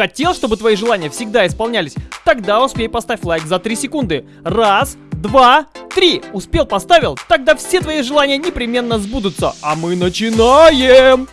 Хотел, чтобы твои желания всегда исполнялись? Тогда успей поставь лайк за 3 секунды. Раз, два, три. Успел, поставил? Тогда все твои желания непременно сбудутся. А мы начинаем!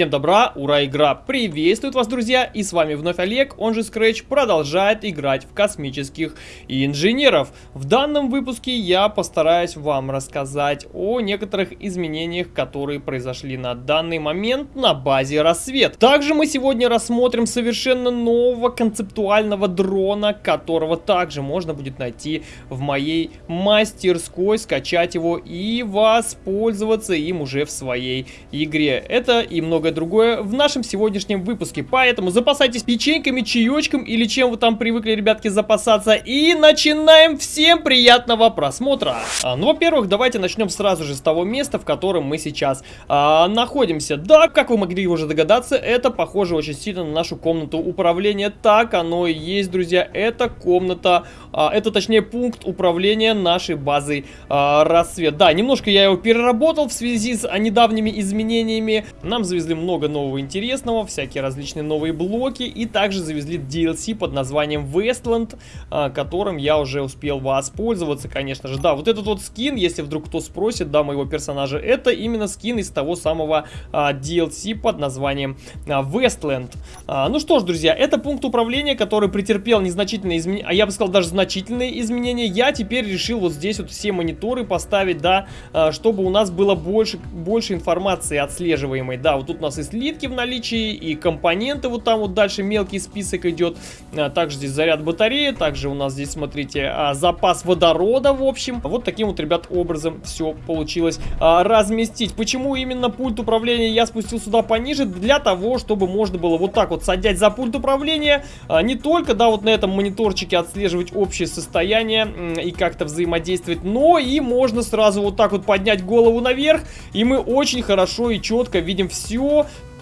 Всем добра, ура, игра приветствует вас, друзья, и с вами вновь Олег, он же Scratch, продолжает играть в космических инженеров. В данном выпуске я постараюсь вам рассказать о некоторых изменениях, которые произошли на данный момент на базе Рассвет. Также мы сегодня рассмотрим совершенно нового концептуального дрона, которого также можно будет найти в моей мастерской, скачать его и воспользоваться им уже в своей игре. Это и много многое другое в нашем сегодняшнем выпуске. Поэтому запасайтесь печеньками, чаечком или чем вы там привыкли, ребятки, запасаться. И начинаем. Всем приятного просмотра. А, ну, во-первых, давайте начнем сразу же с того места, в котором мы сейчас а, находимся. Да, как вы могли уже догадаться, это похоже очень сильно на нашу комнату управления. Так оно и есть, друзья. Это комната, а, это точнее пункт управления нашей базой а, рассвет. Да, немножко я его переработал в связи с а, недавними изменениями. Нам завезли много нового интересного, всякие различные новые блоки. И также завезли DLC под названием Westland, а, которым я уже успел воспользоваться, конечно же. Да, вот этот вот скин, если вдруг кто спросит, да, моего персонажа, это именно скин из того самого а, DLC под названием а, Westland. Ну что ж, друзья, это пункт управления, который претерпел незначительные изменения, а я бы сказал даже значительные изменения. Я теперь решил вот здесь вот все мониторы поставить, да, чтобы у нас было больше, больше информации отслеживаемой. Да, вот тут у нас и слитки в наличии, и компоненты вот там вот дальше мелкий список идет. А, также здесь заряд батареи, также у нас здесь, смотрите, а, запас водорода, в общем. Вот таким вот, ребят, образом все получилось а, разместить. Почему именно пульт управления я спустил сюда пониже? Для того, чтобы можно было вот так вот садять за пульт управления, не только, да, вот на этом мониторчике отслеживать общее состояние и как-то взаимодействовать, но и можно сразу вот так вот поднять голову наверх, и мы очень хорошо и четко видим все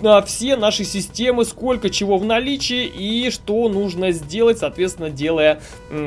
а, все наши системы, сколько чего в наличии и что нужно сделать, соответственно, делая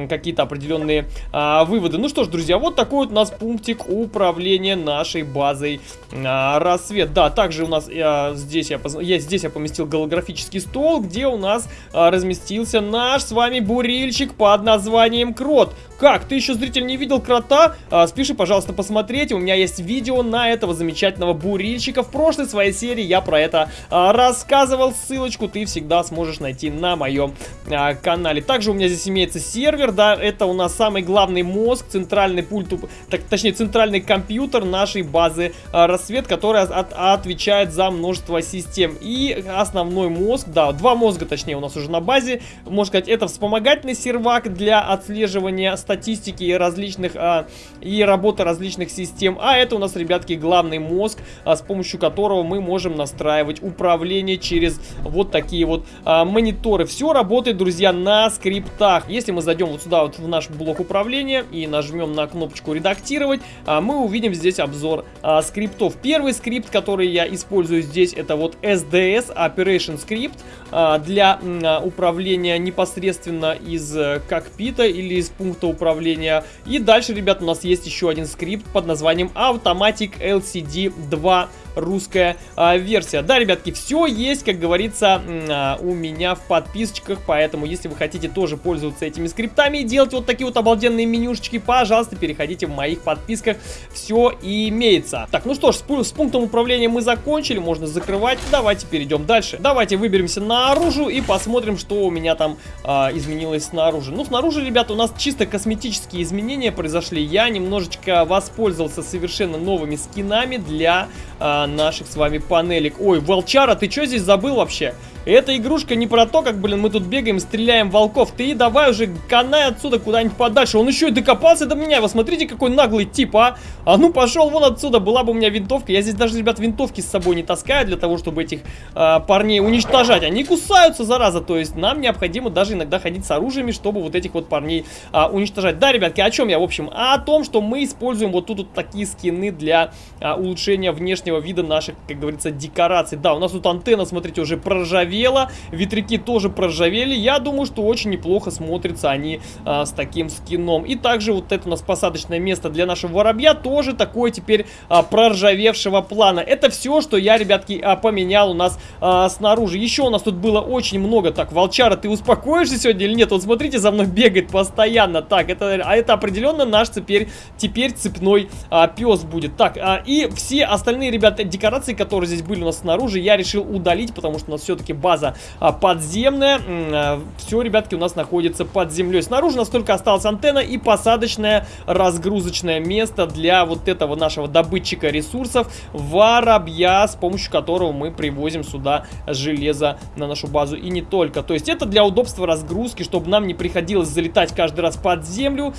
какие-то определенные а, выводы. Ну что ж, друзья, вот такой вот у нас пунктик управления нашей базой а, рассвет. Да, также у нас а, здесь, я, я, здесь я поместил голографический стол, где у нас а, разместился наш с вами бурильщик под названием Крот. Как, ты еще, зритель, не видел крота? А, спеши, пожалуйста, посмотреть. У меня есть видео на этого замечательного бурильщика. В прошлой своей серии я про это а, рассказывал. Ссылочку ты всегда сможешь найти на моем а, канале. Также у меня здесь имеется сервер, да, это у нас самый главный мозг, центральный пульт, так, точнее, центральный компьютер нашей базы а, рассвет, который от, отвечает за множество систем. И основной мозг, да, два мозга, точнее, у нас уже на базе. Можно сказать, это вспомогательный сервак для отслеживания статистики и различных а, и работы различных систем. А это у нас, ребятки, главный мозг, а, с помощью которого мы можем настраивать управление через вот такие вот а, мониторы. Все работает, друзья, на скриптах. Если мы зайдем вот сюда вот в наш блок управления и нажмем на кнопочку редактировать, а, мы увидим здесь обзор а, скриптов. Первый скрипт, который я использую здесь, это вот SDS Operation Script а, для а, управления непосредственно из а, кокпита или из пункта управления управления. И дальше, ребят, у нас есть еще один скрипт под названием Automatic LCD 2 русская а, версия. Да, ребятки, все есть, как говорится, а, у меня в подписочках, поэтому, если вы хотите тоже пользоваться этими скриптами и делать вот такие вот обалденные менюшечки, пожалуйста, переходите в моих подписках, все имеется. Так, ну что ж, с, с пунктом управления мы закончили, можно закрывать, давайте перейдем дальше. Давайте выберемся наружу и посмотрим, что у меня там а, изменилось снаружи. Ну, снаружи, ребята, у нас чисто косметические изменения произошли, я немножечко воспользовался совершенно новыми скинами для а, наших с вами панелек. Ой, Волчара, ты что здесь забыл вообще? Эта игрушка не про то, как, блин, мы тут бегаем, стреляем волков. Ты давай уже канай отсюда куда-нибудь подальше. Он еще и докопался до меня. Вы смотрите, какой наглый тип, а. А ну пошел вон отсюда. Была бы у меня винтовка. Я здесь даже, ребят, винтовки с собой не таскаю для того, чтобы этих а, парней уничтожать. Они кусаются, зараза. То есть нам необходимо даже иногда ходить с оружиями, чтобы вот этих вот парней а, уничтожать. Да, ребятки, о чем я, в общем? А о том, что мы используем вот тут вот такие скины для а, улучшения внешнего вида наших, как говорится, декораций. Да, у нас тут антенна, смотрите, уже проржавела проржавела, ветряки тоже проржавели. Я думаю, что очень неплохо смотрятся они а, с таким скином. И также вот это у нас посадочное место для нашего воробья тоже такое теперь а, проржавевшего плана. Это все, что я, ребятки, а, поменял у нас а, снаружи. Еще у нас тут было очень много. Так, волчара, ты успокоишься сегодня или нет? Вот смотрите, за мной бегает постоянно. Так, это, а это определенно наш теперь, теперь цепной а, пес будет. Так, а, и все остальные, ребята, декорации, которые здесь были у нас снаружи, я решил удалить, потому что у нас все-таки база а, подземная. А, все, ребятки, у нас находится под землей. Снаружи у нас только осталась антенна и посадочное разгрузочное место для вот этого нашего добытчика ресурсов воробья, с помощью которого мы привозим сюда железо на нашу базу и не только. То есть это для удобства разгрузки, чтобы нам не приходилось залетать каждый раз под землю,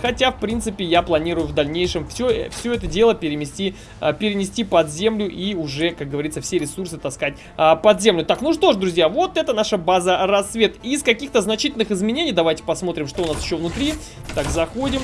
хотя, в принципе, я планирую в дальнейшем все, все это дело перенести, а, перенести под землю и уже, как говорится, все ресурсы таскать под землю. Так, ну что ж, друзья, вот это наша база рассвет. Из каких-то значительных изменений давайте посмотрим, что у нас еще внутри. Так, заходим.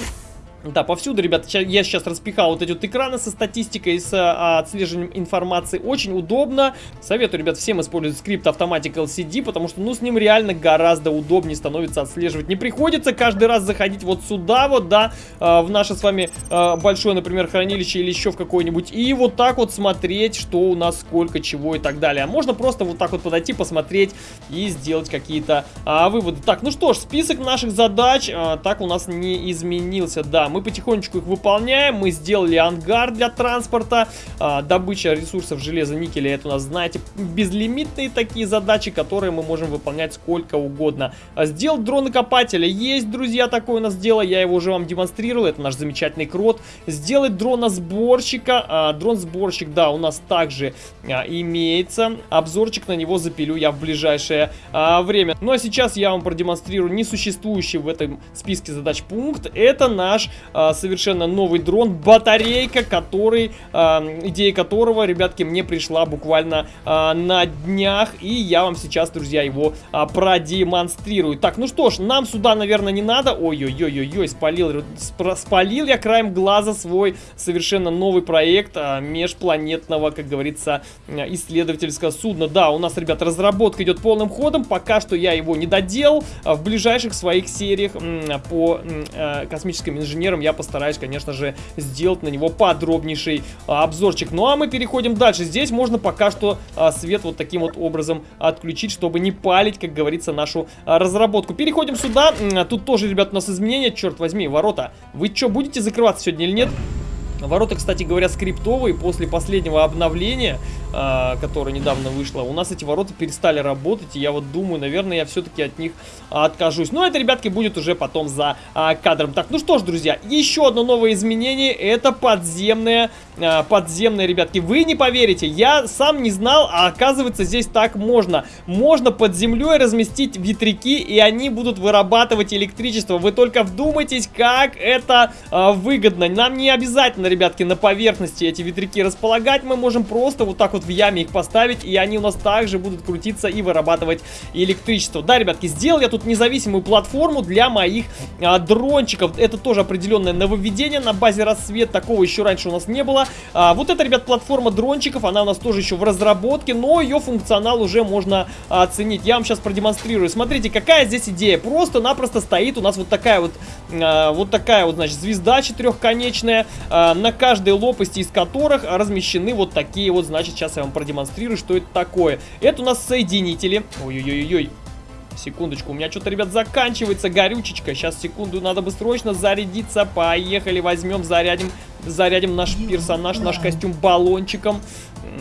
Да, повсюду, ребята, я сейчас распихал вот эти вот экраны со статистикой, с а, отслеживанием информации. Очень удобно. Советую, ребят, всем использовать скрипт Automatic LCD, потому что, ну, с ним реально гораздо удобнее становится отслеживать. Не приходится каждый раз заходить вот сюда вот, да, а, в наше с вами а, большое, например, хранилище или еще в какое-нибудь, и вот так вот смотреть, что у нас, сколько, чего и так далее. А можно просто вот так вот подойти, посмотреть и сделать какие-то а, выводы. Так, ну что ж, список наших задач а, так у нас не изменился, да мы потихонечку их выполняем. Мы сделали ангар для транспорта. А, добыча ресурсов железа, никеля, это у нас, знаете, безлимитные такие задачи, которые мы можем выполнять сколько угодно. А, сделал дрона-копателя. Есть, друзья, такое у нас дело. Я его уже вам демонстрировал. Это наш замечательный крот. Сделать дрона-сборщика. А, Дрон-сборщик, да, у нас также а, имеется. Обзорчик на него запилю я в ближайшее а, время. Ну а сейчас я вам продемонстрирую несуществующий в этом списке задач пункт. Это наш совершенно новый дрон, батарейка, который, а, идея которого, ребятки, мне пришла буквально а, на днях, и я вам сейчас, друзья, его а, продемонстрирую. Так, ну что ж, нам сюда, наверное, не надо. Ой-ой-ой-ой, спалил, спалил я краем глаза свой совершенно новый проект а, межпланетного, как говорится, исследовательского судна. Да, у нас, ребят, разработка идет полным ходом, пока что я его не доделал. А в ближайших своих сериях по а, космическим инженерам примером я постараюсь, конечно же, сделать на него подробнейший а, обзорчик. Ну а мы переходим дальше. Здесь можно пока что а, свет вот таким вот образом отключить, чтобы не палить, как говорится, нашу а, разработку. Переходим сюда. Тут тоже, ребят, у нас изменения. Черт возьми, ворота. Вы что, будете закрываться сегодня или нет? Ворота, кстати говоря, скриптовые. После последнего обновления, э, которое недавно вышло, у нас эти ворота перестали работать. И я вот думаю, наверное, я все-таки от них откажусь. Но это, ребятки, будет уже потом за э, кадром. Так, ну что ж, друзья, еще одно новое изменение. Это подземное, подземное, ребятки. Вы не поверите, я сам не знал, а оказывается здесь так можно. Можно под землей разместить ветряки, и они будут вырабатывать электричество. Вы только вдумайтесь, как это выгодно. Нам не обязательно, ребятки, на поверхности эти ветряки располагать. Мы можем просто вот так вот в яме их поставить, и они у нас также будут крутиться и вырабатывать электричество. Да, ребятки, сделал я тут независимую платформу для моих а, дрончиков. Это тоже определенное нововведение на базе рассвет. Такого еще раньше у нас не было. А, вот эта, ребят, платформа дрончиков, она у нас тоже еще в разработке, но ее функционал уже можно а, оценить. Я вам сейчас продемонстрирую. Смотрите, какая здесь идея. Просто-напросто стоит у нас вот такая вот, а, вот такая вот, значит, звезда четырехконечная. А, на каждой лопасти из которых размещены вот такие вот, значит, сейчас я вам продемонстрирую, что это такое. Это у нас соединители. Ой-ой-ой-ой. Секундочку, у меня что-то, ребят, заканчивается горючечка. Сейчас, секунду, надо бы срочно зарядиться. Поехали, возьмем, зарядим, зарядим наш персонаж, наш костюм баллончиком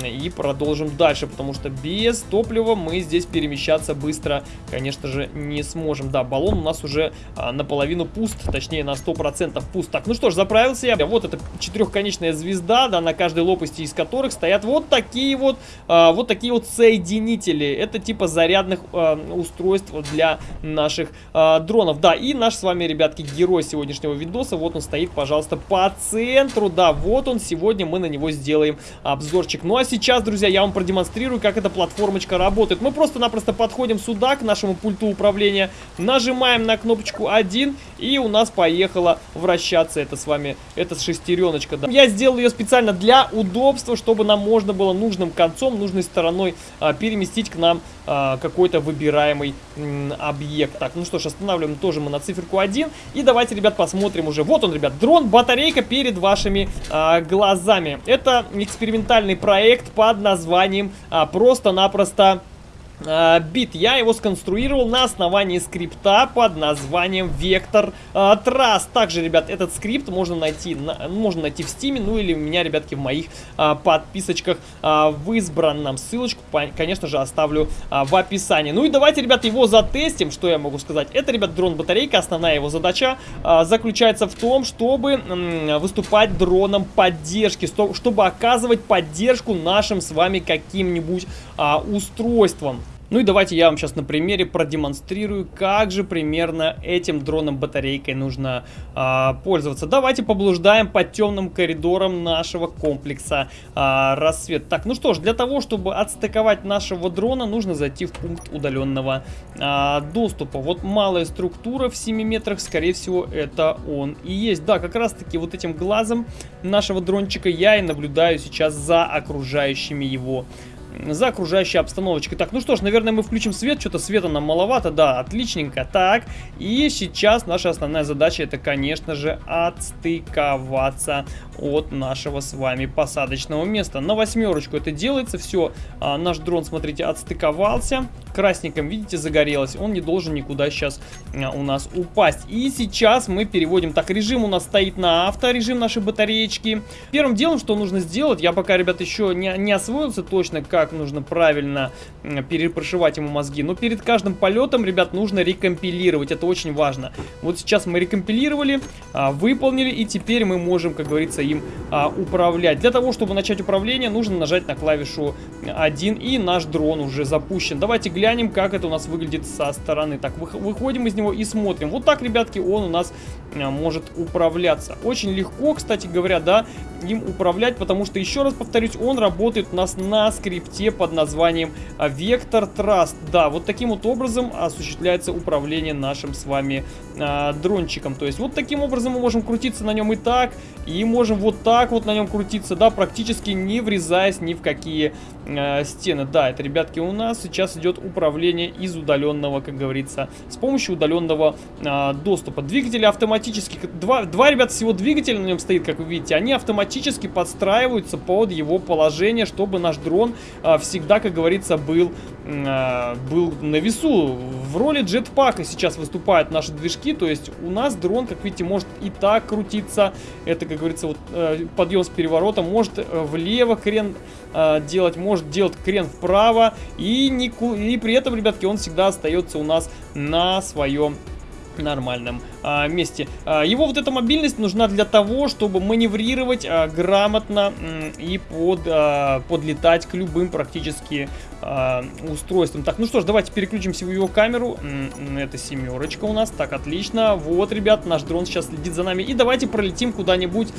и продолжим дальше, потому что без топлива мы здесь перемещаться быстро, конечно же, не сможем. Да, баллон у нас уже а, наполовину пуст, точнее на 100% пуст. Так, ну что ж, заправился я. Вот эта четырехконечная звезда, да, на каждой лопасти из которых стоят вот такие вот, а, вот такие вот соединители. Это типа зарядных а, устройств для наших а, дронов. Да, и наш с вами, ребятки, герой сегодняшнего видоса, вот он стоит, пожалуйста, по центру. Да, вот он, сегодня мы на него сделаем обзорчик. Но Ну а сейчас, друзья, я вам продемонстрирую, как эта платформочка работает. Мы просто-напросто подходим сюда, к нашему пульту управления, нажимаем на кнопочку 1, и у нас поехала вращаться это с вами, эта шестереночка. Да. Я сделал ее специально для удобства, чтобы нам можно было нужным концом, нужной стороной а, переместить к нам а, какой-то выбираемый м, объект. Так, ну что ж, останавливаем тоже мы на циферку 1. И давайте, ребят, посмотрим уже. Вот он, ребят, дрон, батарейка перед вашими а, глазами. Это экспериментальный проект под названием а, просто-напросто бит. Я его сконструировал на основании скрипта под названием uh, Trust. Также, ребят, этот скрипт можно найти, на, можно найти в Steam, ну или у меня, ребятки, в моих uh, подписочках uh, в избранном. Ссылочку, конечно же, оставлю в описании. Ну и давайте, ребят, его затестим. Что я могу сказать? Это, ребят, дрон-батарейка. Основная его задача заключается в том, чтобы выступать дроном поддержки, чтобы оказывать поддержку нашим с вами каким-нибудь устройствам. Ну и давайте я вам сейчас на примере продемонстрирую, как же примерно этим дроном батарейкой нужно а, пользоваться. Давайте поблуждаем по темным коридорам нашего комплекса а, рассвет. Так, ну что ж, для того, чтобы отстыковать нашего дрона, нужно зайти в пункт удаленного а, доступа. Вот малая структура в 7 метрах, скорее всего, это он и есть. Да, как раз таки вот этим глазом нашего дрончика я и наблюдаю сейчас за окружающими его за окружающей обстановочкой. Так, ну что ж, наверное, мы включим свет. Что-то света нам маловато. Да, отличненько. Так, и сейчас наша основная задача это, конечно же, отстыковаться от нашего с вами посадочного места. На восьмерочку это делается. Все, а, наш дрон, смотрите, отстыковался. Красненьким, видите, загорелось. Он не должен никуда сейчас а, у нас упасть. И сейчас мы переводим. Так, режим у нас стоит на авто, режим нашей батареечки. Первым делом, что нужно сделать, я пока, ребят, еще не, не освоился точно, как нужно правильно перепрошивать ему мозги. Но перед каждым полетом, ребят, нужно рекомпилировать. Это очень важно. Вот сейчас мы рекомпилировали, а, выполнили, и теперь мы можем, как говорится, им а, управлять. Для того, чтобы начать управление, нужно нажать на клавишу 1, и наш дрон уже запущен. Давайте глянем, как это у нас выглядит со стороны. Так, выходим из него и смотрим. Вот так, ребятки, он у нас может управляться. Очень легко, кстати говоря, да, им управлять, потому что, еще раз повторюсь, он работает у нас на скрипте под названием а, Vector Trust. Да, вот таким вот образом осуществляется управление нашим с вами а, дрончиком. То есть вот таким образом мы можем крутиться на нем и так, и можем вот так вот на нем крутиться, да, практически не врезаясь ни в какие э, стены. Да, это, ребятки, у нас сейчас идет управление из удаленного, как говорится, с помощью удаленного э, доступа. Двигатели автоматически, два, два, ребят, всего двигателя на нем стоит, как вы видите, они автоматически подстраиваются под его положение, чтобы наш дрон э, всегда, как говорится, был, э, был на весу. В роли джетпака сейчас выступают наши движки, то есть у нас дрон, как видите, может и так крутиться, это, как говорится, вот э, подъем с переворота, может э, влево крен э, делать, может делать крен вправо, и, не, и при этом, ребятки, он всегда остается у нас на своем нормальном а, месте. А, его вот эта мобильность нужна для того, чтобы маневрировать а, грамотно и под, а, подлетать к любым практически а, устройствам. Так, ну что ж, давайте переключимся в его камеру. Это семерочка у нас. Так, отлично. Вот, ребят, наш дрон сейчас следит за нами. И давайте пролетим куда-нибудь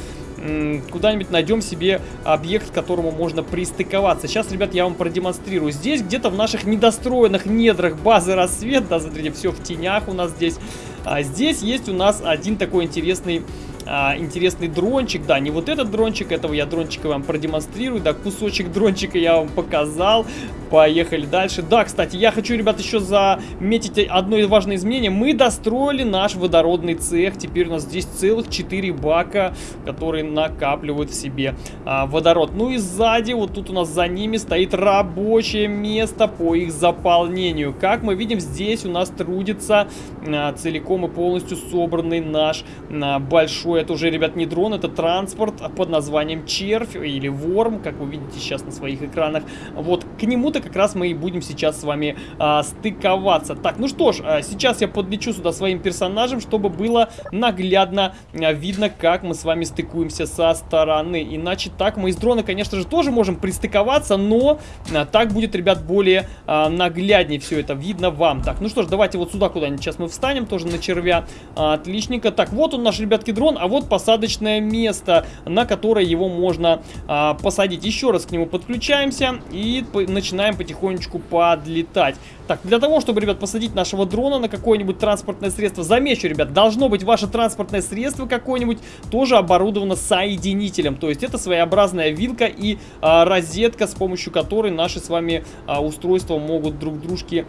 куда-нибудь найдем себе объект, к которому можно пристыковаться. Сейчас, ребят, я вам продемонстрирую. Здесь где-то в наших недостроенных недрах базы рассвет, да, смотрите, все в тенях у нас здесь. А здесь есть у нас один такой интересный а, интересный дрончик. Да, не вот этот дрончик, этого я дрончика вам продемонстрирую. Да, кусочек дрончика я вам показал. Поехали дальше. Да, кстати, я хочу, ребят, еще заметить одно важное изменение. Мы достроили наш водородный цех. Теперь у нас здесь целых 4 бака, которые накапливают в себе а, водород. Ну и сзади, вот тут у нас за ними стоит рабочее место по их заполнению. Как мы видим, здесь у нас трудится а, целиком и полностью собранный наш а, большой это уже, ребят, не дрон, это транспорт под названием Червь или Ворм, как вы видите сейчас на своих экранах. Вот к нему-то как раз мы и будем сейчас с вами а, стыковаться. Так, ну что ж, а, сейчас я подлечу сюда своим персонажем, чтобы было наглядно а, видно, как мы с вами стыкуемся со стороны. Иначе так мы из дрона, конечно же, тоже можем пристыковаться, но а, так будет, ребят, более а, нагляднее все это видно вам. Так, ну что ж, давайте вот сюда куда-нибудь сейчас мы встанем, тоже на червя. А, отличненько. Так, вот он наш, ребятки, дрон, а вот посадочное место, на которое его можно а, посадить. Еще раз к нему подключаемся и начинаем потихонечку подлетать. Так, для того, чтобы, ребят, посадить нашего дрона на какое-нибудь транспортное средство, замечу, ребят, должно быть ваше транспортное средство какое-нибудь тоже оборудовано соединителем. То есть это своеобразная вилка и а, розетка, с помощью которой наши с вами а, устройства могут друг дружке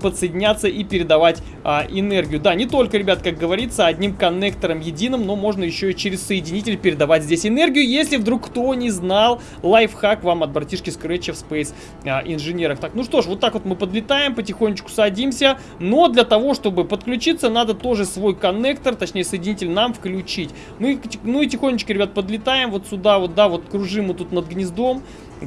подсоединяться и передавать а, энергию. Да, не только, ребят, как говорится, одним коннектором единым, но можно еще и через соединитель передавать здесь энергию. Если вдруг кто не знал, лайфхак вам от братишки Scratch в Space а, инженерах. Так, ну что ж, вот так вот мы подлетаем потихонечку садимся. Но для того, чтобы подключиться, надо тоже свой коннектор, точнее соединитель нам включить. И, ну и тихонечко, ребят, подлетаем вот сюда, вот, да, вот кружим мы тут над гнездом.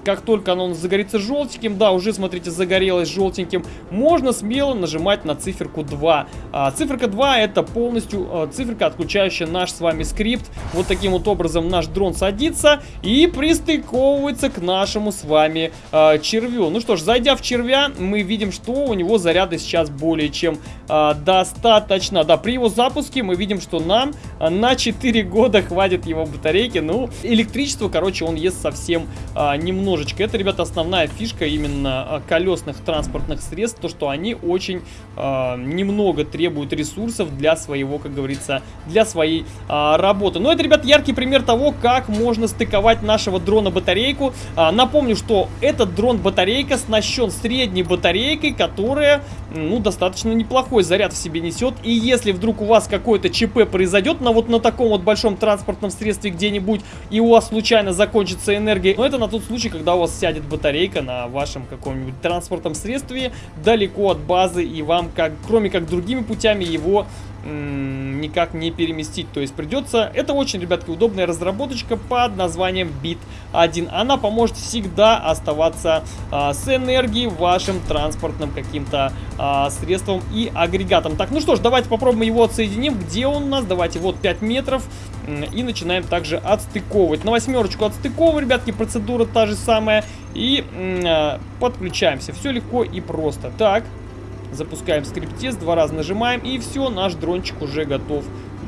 Как только оно загорится желтеньким, да, уже, смотрите, загорелось желтеньким, можно смело нажимать на циферку 2. А, циферка 2 это полностью а, циферка, отключающая наш с вами скрипт. Вот таким вот образом наш дрон садится и пристыковывается к нашему с вами а, червю. Ну что ж, зайдя в червя, мы видим, что у него заряда сейчас более чем а, достаточно. Да, при его запуске мы видим, что нам а, на 4 года хватит его батарейки. Ну, электричество, короче, он ест совсем а, немного немножечко. Это, ребята, основная фишка именно а, колесных транспортных средств, то, что они очень э, немного требуют ресурсов для своего, как говорится, для своей э, работы. Но это, ребят, яркий пример того, как можно стыковать нашего дрона-батарейку. Э, напомню, что этот дрон-батарейка оснащен средней батарейкой, которая, ну, достаточно неплохой заряд в себе несет. И если вдруг у вас какое-то ЧП произойдет на вот на таком вот большом транспортном средстве где-нибудь, и у вас случайно закончится энергия, но это на тот случай, когда у вас сядет батарейка на вашем каком-нибудь транспортном средстве далеко от базы, и вам, как, кроме как другими путями, его никак не переместить. То есть придется... Это очень, ребятки, удобная разработочка под названием Bit1. Она поможет всегда оставаться а, с энергией вашим транспортным каким-то а, средством и агрегатом. Так, ну что ж, давайте попробуем его отсоединим. Где он у нас? Давайте, вот 5 метров. И начинаем также отстыковывать. На восьмерочку отстыковываем, ребятки, процедура та же самая. И а, подключаемся. Все легко и просто. Так, запускаем скриптест, два раза нажимаем, и все, наш дрончик уже готов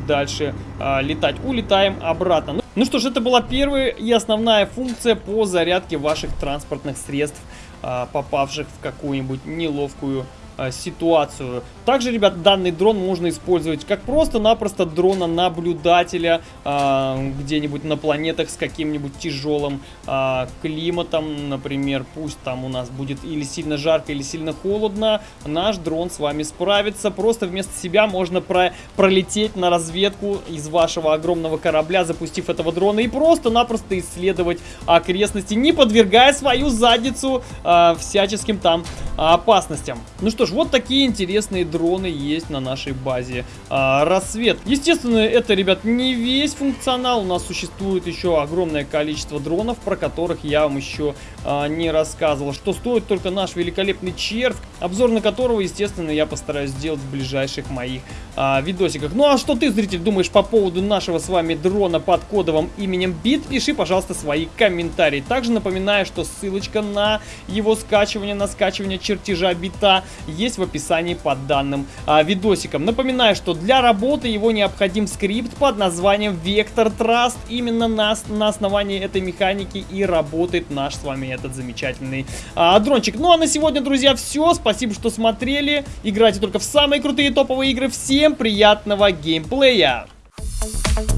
дальше а, летать. Улетаем обратно. Ну, ну что ж, это была первая и основная функция по зарядке ваших транспортных средств, а, попавших в какую-нибудь неловкую ситуацию. Также, ребят, данный дрон можно использовать как просто-напросто дрона-наблюдателя э, где-нибудь на планетах с каким-нибудь тяжелым э, климатом. Например, пусть там у нас будет или сильно жарко, или сильно холодно. Наш дрон с вами справится. Просто вместо себя можно про пролететь на разведку из вашего огромного корабля, запустив этого дрона, и просто-напросто исследовать окрестности, не подвергая свою задницу э, всяческим там опасностям. Ну что ж, вот такие интересные дроны есть на нашей базе а, рассвет. Естественно, это, ребят, не весь функционал. У нас существует еще огромное количество дронов, про которых я вам еще а, не рассказывал. Что стоит только наш великолепный червь, обзор на которого, естественно, я постараюсь сделать в ближайших моих а, видосиках. Ну а что ты, зритель, думаешь по поводу нашего с вами дрона под кодовым именем Бит? Пиши, пожалуйста, свои комментарии. Также напоминаю, что ссылочка на его скачивание, на скачивание чертежа бита есть в описании под данным а, видосиком. Напоминаю, что для работы его необходим скрипт под названием Vector Trust. Именно на, на основании этой механики и работает наш с вами этот замечательный а, дрончик. Ну а на сегодня, друзья, все. Спасибо, что смотрели. Играйте только в самые крутые топовые игры. Всем приятного геймплея! Thank you.